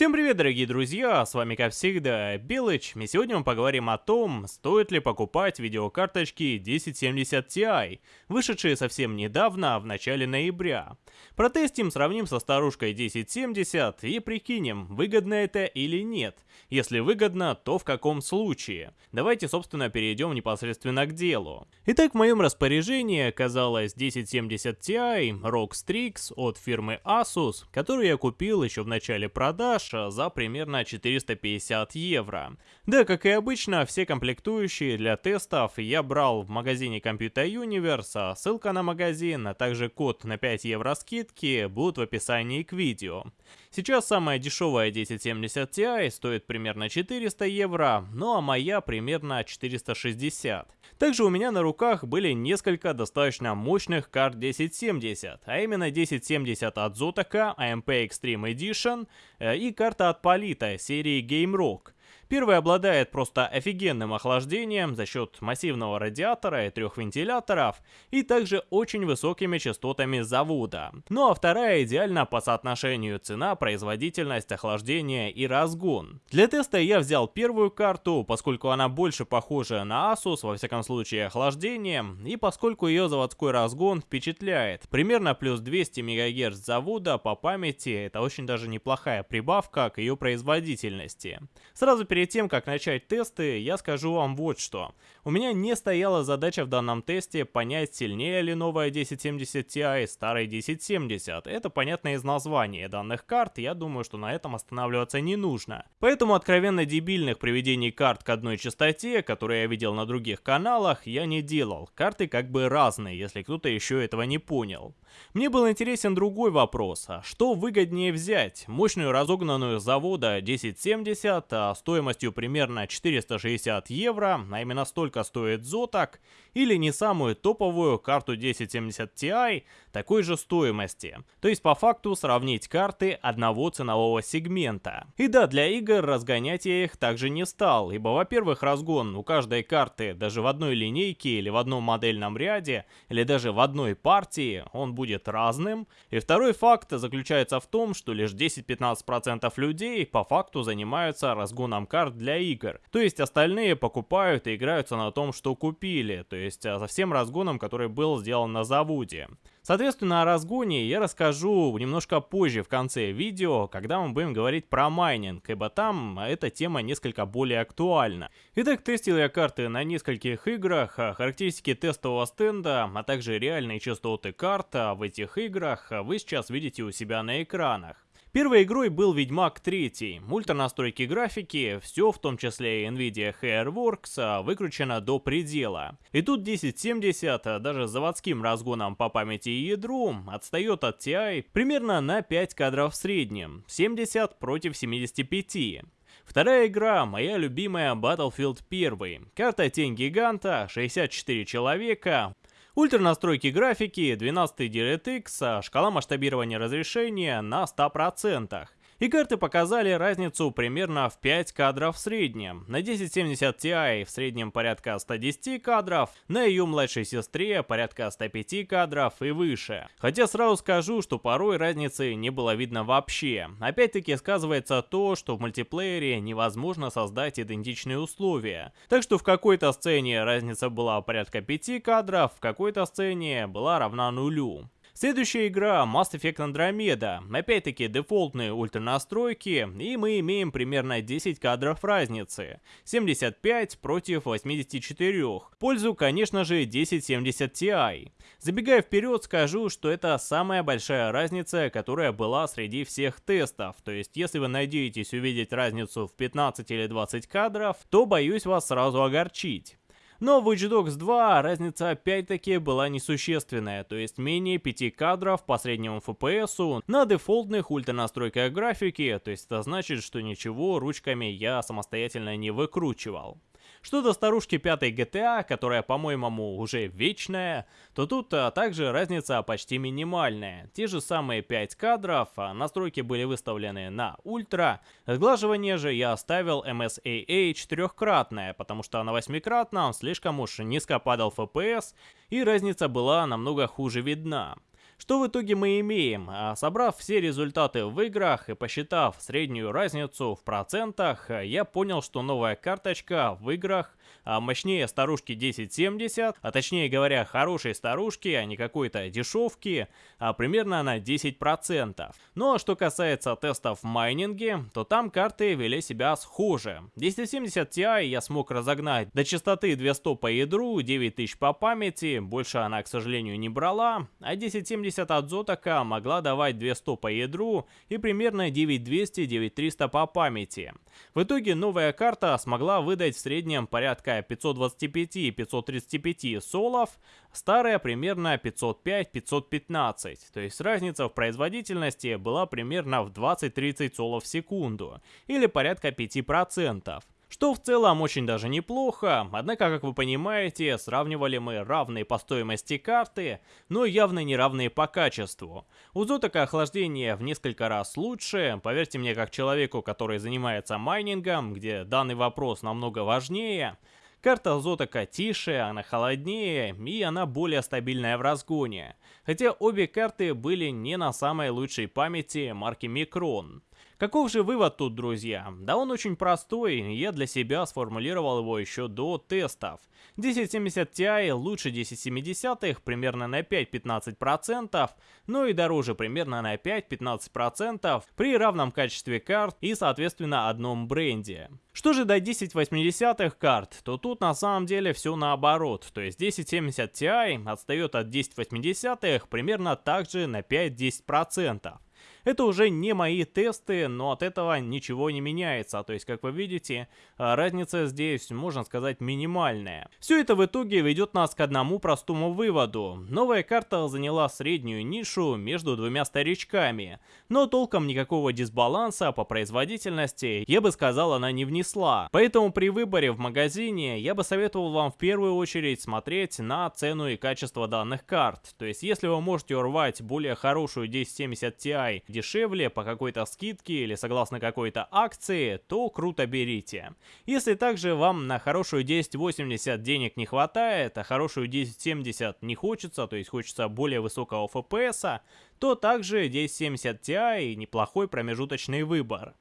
Всем привет, дорогие друзья, с вами как всегда Белыч, и сегодня мы поговорим о том, стоит ли покупать видеокарточки 1070 Ti, вышедшие совсем недавно, в начале ноября. Протестим, сравним со старушкой 1070 и прикинем, выгодно это или нет. Если выгодно, то в каком случае. Давайте, собственно, перейдем непосредственно к делу. Итак, в моем распоряжении оказалась 1070 Ti ROG Strix от фирмы Asus, которую я купил еще в начале продаж, продаж за примерно 450 евро. Да, как и обычно, все комплектующие для тестов я брал в магазине Computer Universe, а ссылка на магазин, а также код на 5 евро скидки будут в описании к видео. Сейчас самая дешевая 1070 Ti стоит примерно 400 евро, ну а моя примерно 460. Также у меня на руках были несколько достаточно мощных карт 1070, а именно 1070 от Zotac AMP Extreme Edition э, и карта от Polita серии Game Rock. Первый обладает просто офигенным охлаждением за счет массивного радиатора и трех вентиляторов, и также очень высокими частотами завода. Ну а вторая идеально по соотношению цена, производительность, охлаждение и разгон. Для теста я взял первую карту, поскольку она больше похожа на Asus, во всяком случае охлаждением, и поскольку ее заводской разгон впечатляет. Примерно плюс 200 МГц завода по памяти, это очень даже неплохая прибавка к ее производительности. Сразу перед перед тем, как начать тесты, я скажу вам вот что. У меня не стояла задача в данном тесте понять, сильнее ли новая 1070 Ti старой 1070. Это понятно из названия данных карт, я думаю, что на этом останавливаться не нужно. Поэтому откровенно дебильных приведений карт к одной частоте, которые я видел на других каналах, я не делал. Карты как бы разные, если кто-то еще этого не понял. Мне был интересен другой вопрос, а что выгоднее взять? Мощную разогнанную завода 1070, а стоимостью примерно 460 евро, а именно столько стоит Zotac, или не самую топовую карту 1070 Ti такой же стоимости. То есть по факту сравнить карты одного ценового сегмента. И да, для игр разгонять я их также не стал, ибо во-первых разгон у каждой карты даже в одной линейке или в одном модельном ряде, или даже в одной партии, он будет разным. И второй факт заключается в том, что лишь 10-15% людей по факту занимаются разгоном карт для игр. То есть остальные покупают и играются на том, что купили, то есть со всем разгоном, который был сделан на заводе. Соответственно, о разгоне я расскажу немножко позже в конце видео, когда мы будем говорить про майнинг, ибо там эта тема несколько более актуальна. Итак, тестил я карты на нескольких играх, а характеристики тестового стенда, а также реальные частоты карта в этих играх вы сейчас видите у себя на экранах. Первой игрой был Ведьмак 3. Ультра настройки графики, все в том числе и Nvidia Hairworks, а, выкручено до предела. И тут 1070, а, даже с заводским разгоном по памяти и ядру, отстает от Ti примерно на 5 кадров в среднем, 70 против 75. Вторая игра, моя любимая Battlefield 1. Карта Тень Гиганта, 64 человека, Ультра настройки графики, 12 DirectX, шкала масштабирования разрешения на 100%. И карты показали разницу примерно в 5 кадров в среднем. На 1070 Ti в среднем порядка 110 кадров, на ее младшей сестре порядка 105 кадров и выше. Хотя сразу скажу, что порой разницы не было видно вообще. Опять-таки сказывается то, что в мультиплеере невозможно создать идентичные условия. Так что в какой-то сцене разница была порядка 5 кадров, в какой-то сцене была равна нулю. Следующая игра Mass Effect Andromeda. Опять-таки дефолтные ультранастройки, и мы имеем примерно 10 кадров разницы. 75 против 84. Пользу, конечно же, 1070 Ti. Забегая вперед, скажу, что это самая большая разница, которая была среди всех тестов. То есть, если вы надеетесь увидеть разницу в 15 или 20 кадров, то боюсь вас сразу огорчить. Но в Watch Dogs 2 разница опять-таки была несущественная, то есть менее 5 кадров по среднему FPS на дефолтных ультранастройках графики, то есть это значит, что ничего ручками я самостоятельно не выкручивал. Что до старушки пятой GTA, которая, по-моему, уже вечная, то тут а, также разница почти минимальная. Те же самые 5 кадров, а настройки были выставлены на ультра. Сглаживание же я оставил MSAA четырехкратное, потому что на восьмикратном слишком уж низко падал FPS, и разница была намного хуже видна. Что в итоге мы имеем? А, собрав все результаты в играх и посчитав среднюю разницу в процентах, я понял, что новая карточка в играх мощнее старушки 1070, а точнее говоря, хорошей старушки, а не какой-то дешевки, а примерно на 10%. Ну а что касается тестов в майнинге, то там карты вели себя схоже. 1070 Ti я смог разогнать до частоты 200 по ядру, 9000 по памяти, больше она, к сожалению, не брала, а 1070 70 от Zotac могла давать 200 по ядру и примерно 9200-9300 по памяти. В итоге новая карта смогла выдать в среднем порядка 525-535 солов, старая примерно 505-515, то есть разница в производительности была примерно в 20-30 солов в секунду, или порядка 5% что в целом очень даже неплохо, однако, как вы понимаете, сравнивали мы равные по стоимости карты, но явно не равные по качеству. У Zotac охлаждение в несколько раз лучше, поверьте мне, как человеку, который занимается майнингом, где данный вопрос намного важнее, Карта Зотака тише, она холоднее и она более стабильная в разгоне. Хотя обе карты были не на самой лучшей памяти марки Micron. Каков же вывод тут, друзья? Да он очень простой, я для себя сформулировал его еще до тестов. 1070 Ti лучше 1070, примерно на 5-15%, но и дороже примерно на 5-15% при равном качестве карт и соответственно одном бренде. Что же до 1080 карт, то тут на самом деле все наоборот, то есть 1070 Ti отстает от 1080 примерно также на 5-10%. Это уже не мои тесты, но от этого ничего не меняется. То есть, как вы видите, а, разница здесь, можно сказать, минимальная. Все это в итоге ведет нас к одному простому выводу. Новая карта заняла среднюю нишу между двумя старичками, но толком никакого дисбаланса по производительности, я бы сказал, она не внесла. Поэтому при выборе в магазине я бы советовал вам в первую очередь смотреть на цену и качество данных карт. То есть, если вы можете урвать более хорошую 1070 Ti дешевле по какой-то скидке или согласно какой-то акции, то круто берите. Если также вам на хорошую 1080 денег не хватает, а хорошую 1070 не хочется, то есть хочется более высокого FPS, то также 1070 Ti неплохой промежуточный выбор.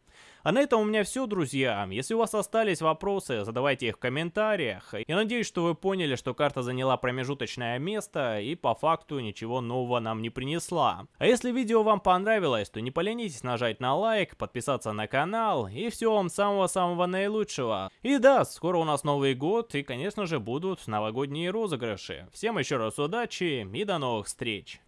А на этом у меня все, друзья. Если у вас остались вопросы, задавайте их в комментариях. Я надеюсь, что вы поняли, что карта заняла промежуточное место и по факту ничего нового нам не принесла. А если видео вам понравилось, то не поленитесь нажать на лайк, подписаться на канал и всего вам самого-самого наилучшего. И да, скоро у нас Новый год и, конечно же, будут новогодние розыгрыши. Всем еще раз удачи и до новых встреч.